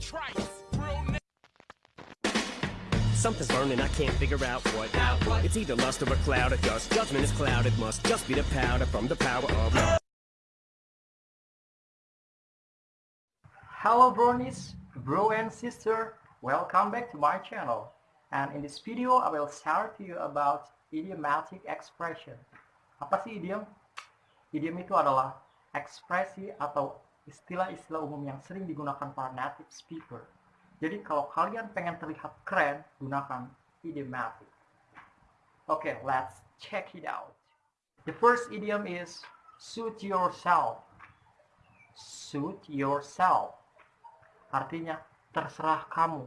trice. Something's burning, I can't figure out what. It's either lust or a cloud of dust. Judgment is clouded, must just be the powder from the power of love. Hello bronies, bro and sister, welcome back to my channel. And in this video, I will share to you about idiomatic expression. Apa sih idiom? Idiom itu adalah ekspresi atau istilah-istilah umum yang sering digunakan para native speaker. Jadi kalau kalian pengen terlihat keren, gunakan idiomatic. Okay, let's check it out. The first idiom is suit yourself. Suit yourself. Artinya terserah kamu.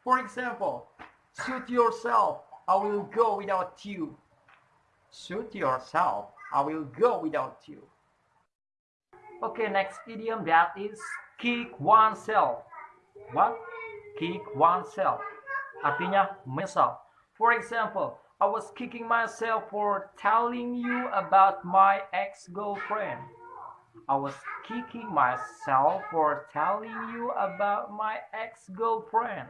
For example, suit yourself. I will go without you. Suit yourself. I will go without you. Okay, next idiom that is kick oneself. What? Kick oneself. Artinya menyesal. For example, I was kicking myself for telling you about my ex-girlfriend. I was kicking myself for telling you about my ex-girlfriend.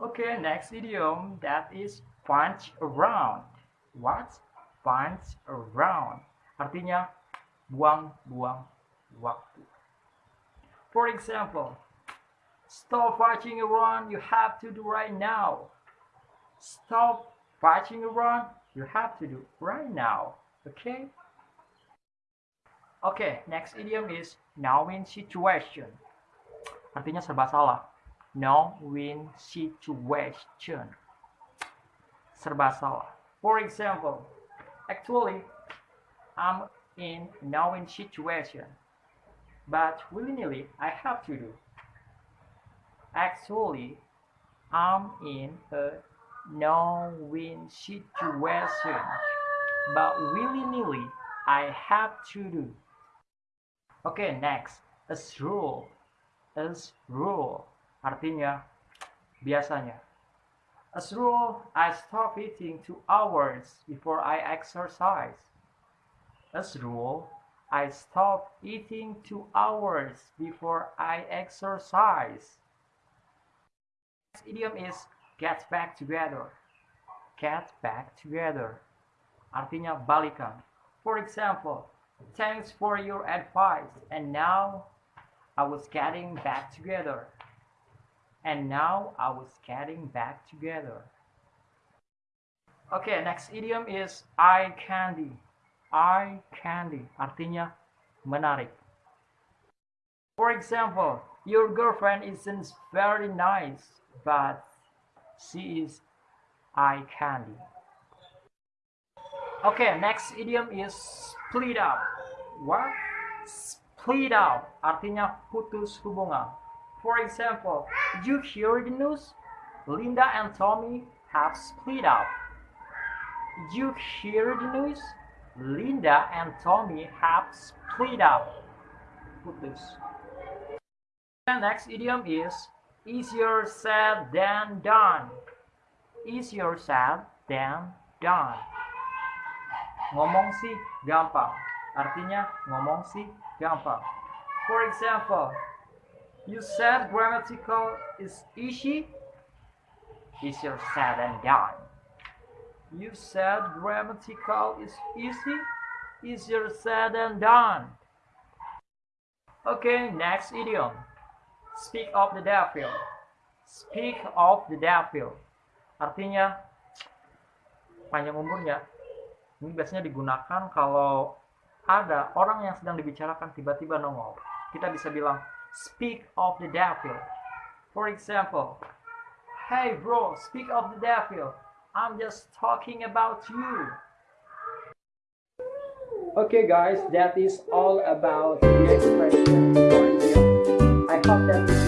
Okay, next idiom that is punch around. What? Punch around. Artinya buang-buang waktu. For example, stop watching around, you have to do right now. Stop watching around, you have to do right now. Okay? Okay, next idiom is now-win situation. Artinya serba salah. No-win situation. Serba salah. For example, actually, I'm in no-win situation, but willy-nilly I have to do. Actually, I'm in a no-win situation, but willy-nilly I have to do. Okay, next, as rule. As rule artinya biasanya. As rule, I stop eating two hours before I exercise. As a rule, I stop eating two hours before I exercise. Next idiom is get back together. Get back together. Artinya balikan. For example, thanks for your advice and now I was getting back together. And now I was getting back together. Okay, next idiom is eye candy. Eye candy artinya menarik. For example, your girlfriend isn't very nice, but she is eye candy. Okay, next idiom is split up. What? Split up artinya putus hubungan. For example, you hear the news? Linda and Tommy have split up. You hear the news? Linda and Tommy have split up. Putus. The next idiom is easier said than done. Easier said than done. Ngomong sih gampang. Artinya ngomong sih gampang. For example, you said grammatical is easy. Easier said than done. You said grammatical is easy. Easier said than done. Okay, next idiom. Speak of the devil. Speak of the devil. Artinya panjang umurnya. Ini biasanya digunakan kalau ada orang yang sedang dibicarakan tiba-tiba nongol. Kita bisa bilang speak of the devil. For example, hey bro, speak of the devil. I'm just talking about you. Okay guys, that is all about the expression. I hope that